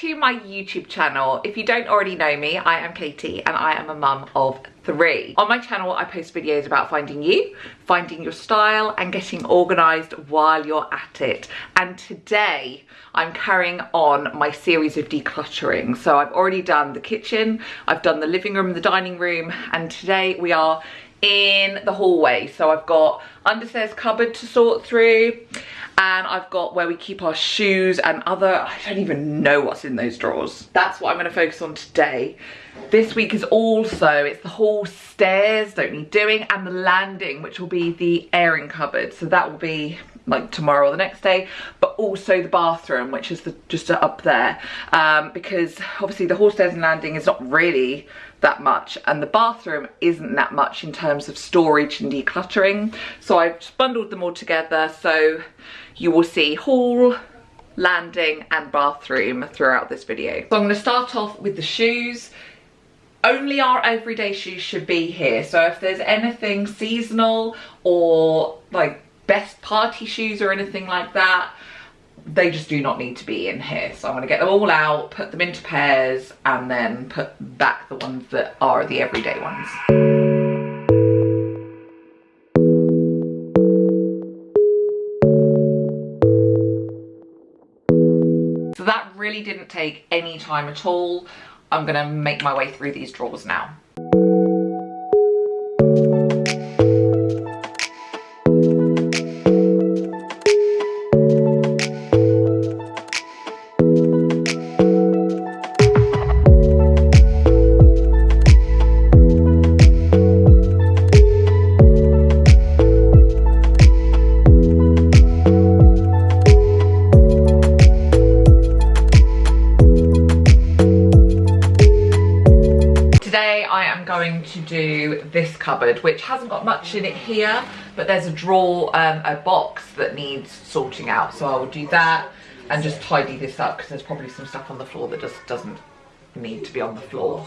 to my YouTube channel. If you don't already know me, I am Katie and I am a mum of three. On my channel, I post videos about finding you, finding your style and getting organised while you're at it. And today I'm carrying on my series of decluttering. So I've already done the kitchen, I've done the living room, the dining room, and today we are in the hallway. So I've got understairs cupboard to sort through and I've got where we keep our shoes and other, I don't even know what's in those drawers. That's what I'm gonna focus on today. This week is also, it's the whole stairs, don't need doing, and the landing, which will be the airing cupboard. So that will be like tomorrow or the next day, but also the bathroom, which is the, just up there. Um, because obviously the hall stairs and landing is not really that much and the bathroom isn't that much in terms of storage and decluttering so I've just bundled them all together so you will see hall, landing and bathroom throughout this video. So I'm going to start off with the shoes. Only our everyday shoes should be here. So if there's anything seasonal or like best party shoes or anything like that, they just do not need to be in here. So I'm going to get them all out, put them into pairs and then put back the ones that are the everyday ones. So that really didn't take any time at all. I'm gonna make my way through these drawers now. This cupboard which hasn't got much in it here but there's a drawer um, a box that needs sorting out. So I will do that and just tidy this up because there's probably some stuff on the floor that just doesn't need to be on the floor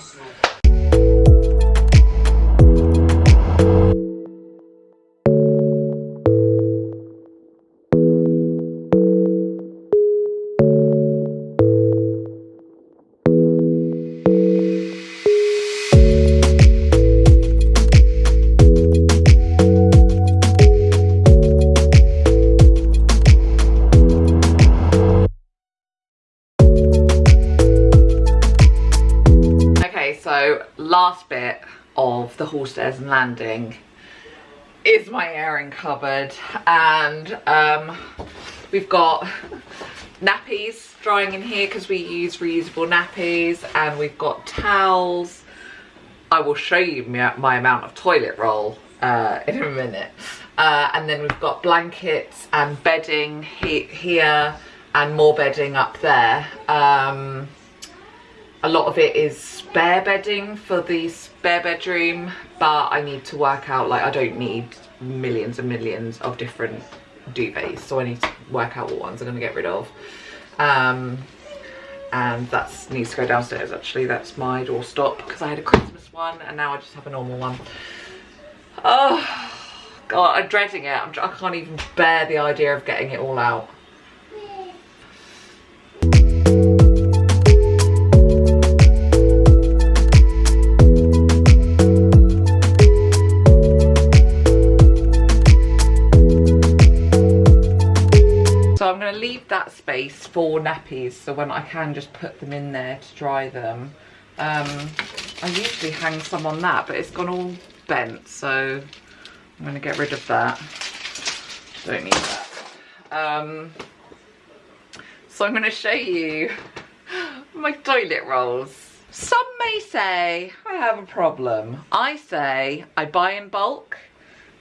the hall stairs and landing is my airing cupboard. And um, we've got nappies drying in here because we use reusable nappies and we've got towels. I will show you my, my amount of toilet roll uh, in a minute. Uh, and then we've got blankets and bedding he here and more bedding up there. Um, a lot of it is spare bedding for the spare bedroom but I need to work out like I don't need millions and millions of different duvets so I need to work out what ones I'm going to get rid of. Um, and that needs to go downstairs actually. That's my doorstop because I had a Christmas one and now I just have a normal one. Oh god I'm dreading it. I'm, I can't even bear the idea of getting it all out space for nappies so when I can just put them in there to dry them. Um, I usually hang some on that but it's gone all bent so I'm going to get rid of that. Don't need that. Um, so I'm going to show you my toilet rolls. Some may say I have a problem. I say I buy in bulk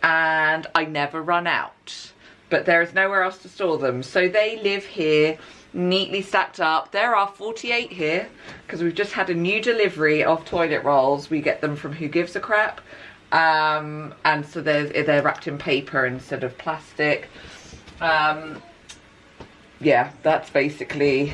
and I never run out but there is nowhere else to store them. So they live here neatly stacked up. There are 48 here because we've just had a new delivery of toilet rolls. We get them from Who Gives a Crap. Um, and so they're, they're wrapped in paper instead of plastic. Um, yeah, that's basically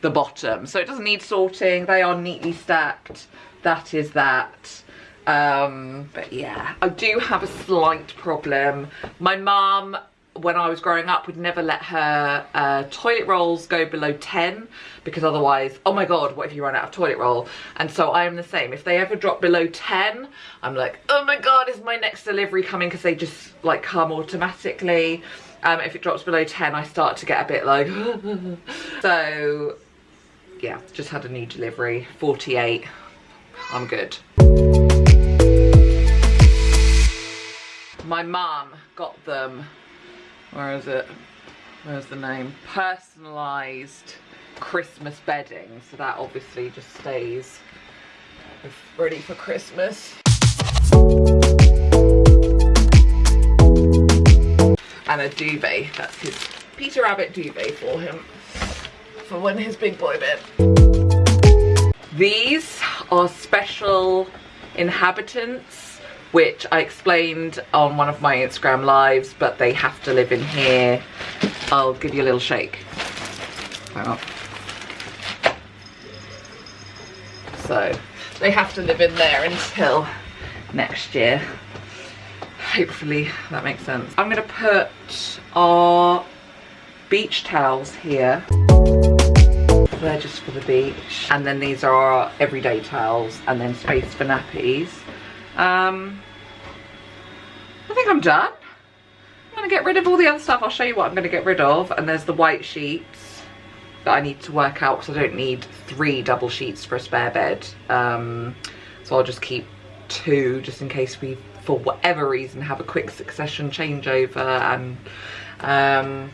the bottom. So it doesn't need sorting. They are neatly stacked. That is that. Um, but yeah, I do have a slight problem. My mum when I was growing up would never let her uh, toilet rolls go below 10 because otherwise, oh my god, what if you run out of toilet roll? And so I am the same. If they ever drop below 10, I'm like, oh my god, is my next delivery coming? Because they just like come automatically. Um, if it drops below 10, I start to get a bit like, so yeah, just had a new delivery, 48, I'm good. My mum got them, where is it? Where's the name? Personalised Christmas bedding. So that obviously just stays ready for Christmas. And a duvet, that's his Peter Rabbit duvet for him, for when his big boy bed. These are special inhabitants, which I explained on one of my Instagram lives, but they have to live in here. I'll give you a little shake. So they have to live in there until next year. Hopefully that makes sense. I'm gonna put our beach towels here. They're just for the beach. And then these are our everyday towels and then space for nappies. Um, think I'm done. I'm gonna get rid of all the other stuff. I'll show you what I'm gonna get rid of. And there's the white sheets that I need to work out because I don't need three double sheets for a spare bed. Um, so I'll just keep two just in case we, for whatever reason, have a quick succession changeover and um,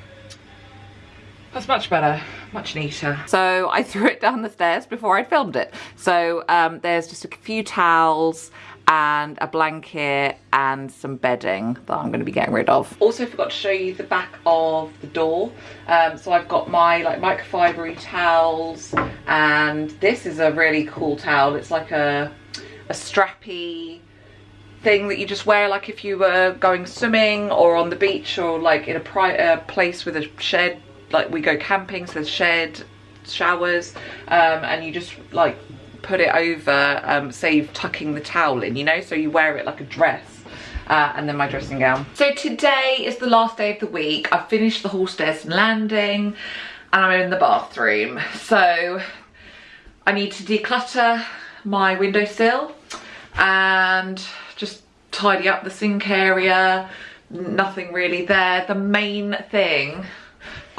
that's much better, much neater. So I threw it down the stairs before I filmed it. So um, there's just a few towels and a blanket and some bedding that I'm going to be getting rid of. Also forgot to show you the back of the door. Um, so I've got my like microfibery towels and this is a really cool towel. It's like a, a strappy thing that you just wear like if you were going swimming or on the beach or like in a uh, place with a shed like we go camping so there's shed showers um, and you just like put it over um, save tucking the towel in you know? So you wear it like a dress uh, and then my dressing gown. So today is the last day of the week. I've finished the hall stairs and landing and I'm in the bathroom. So I need to declutter my windowsill and just tidy up the sink area. Nothing really there. The main thing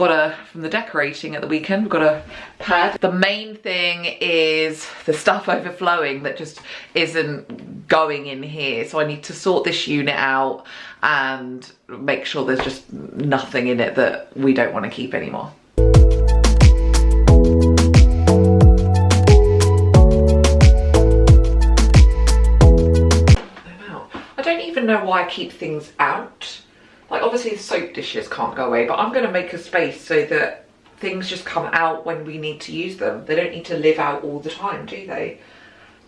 got a from the decorating at the weekend we've got a pad. The main thing is the stuff overflowing that just isn't going in here. So i need to sort this unit out and make sure there's just nothing in it that we don't want to keep anymore. I don't even know why I keep things out like obviously the soap dishes can't go away, but I'm going to make a space so that things just come out when we need to use them. They don't need to live out all the time, do they?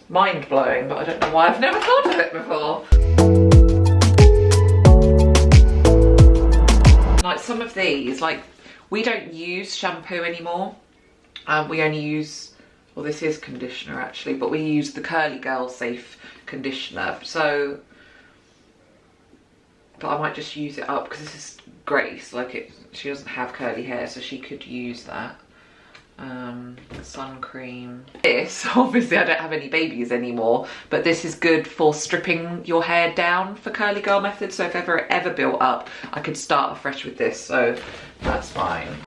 Mind blowing, but I don't know why I've never thought of it before. Like some of these, like we don't use shampoo anymore. Um, we only use, well this is conditioner actually, but we use the Curly Girl Safe conditioner. So but I might just use it up because this is Grace like it she doesn't have curly hair so she could use that. Um, sun cream. This obviously I don't have any babies anymore but this is good for stripping your hair down for curly girl method so if ever ever built up I could start afresh with this so that's fine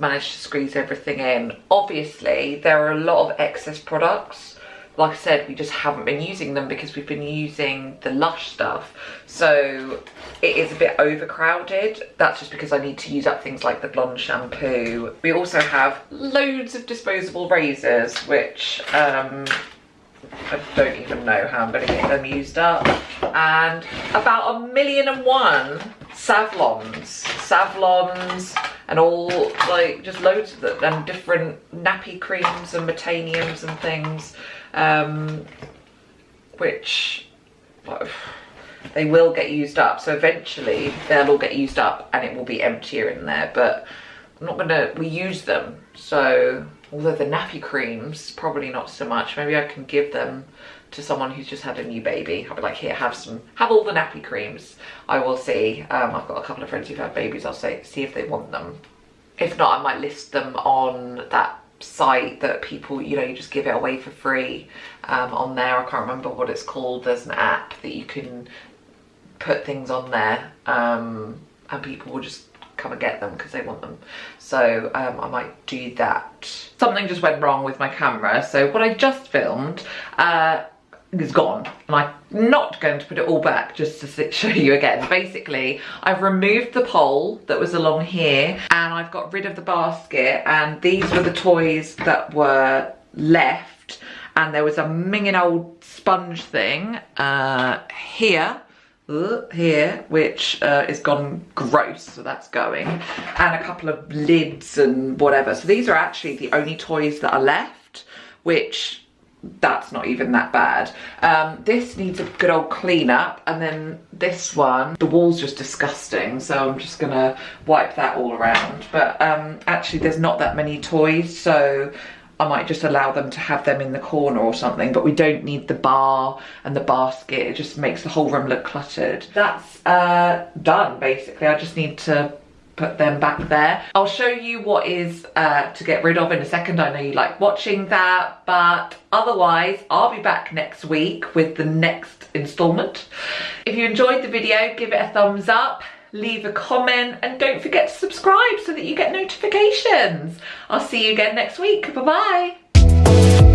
managed to squeeze everything in. Obviously, there are a lot of excess products. Like I said, we just haven't been using them because we've been using the Lush stuff. So it is a bit overcrowded. That's just because I need to use up things like the blonde shampoo. We also have loads of disposable razors, which um, I don't even know how I'm going to get them used up. And about a million and one Savlons. Savlons and all, like, just loads of them. And different nappy creams and Metaniums and things. Um, which... Well, they will get used up. So eventually they'll all get used up and it will be emptier in there. But I'm not gonna, we use them. So although the nappy creams, probably not so much. Maybe I can give them to someone who's just had a new baby. I'll be like, here, have some, have all the nappy creams. I will see. Um, I've got a couple of friends who've had babies. I'll say, see if they want them. If not, I might list them on that site that people, you know, you just give it away for free um, on there. I can't remember what it's called. There's an app that you can put things on there um, and people will just come and get them because they want them. So um, I might do that. Something just went wrong with my camera. So what I just filmed uh, is gone. And I'm not going to put it all back just to show you again. Basically, I've removed the pole that was along here and I've got rid of the basket and these were the toys that were left. And there was a minging old sponge thing uh, here here which uh, is gone gross so that's going. And a couple of lids and whatever. So these are actually the only toys that are left which that's not even that bad um, this needs a good old clean up and then this one the wall's just disgusting so I'm just gonna wipe that all around but um, actually there's not that many toys so I might just allow them to have them in the corner or something, but we don't need the bar and the basket. It just makes the whole room look cluttered. That's uh, done, basically. I just need to put them back there. I'll show you what is uh, to get rid of in a second. I know you like watching that, but otherwise I'll be back next week with the next installment. If you enjoyed the video, give it a thumbs up leave a comment and don't forget to subscribe so that you get notifications. I'll see you again next week. Bye-bye.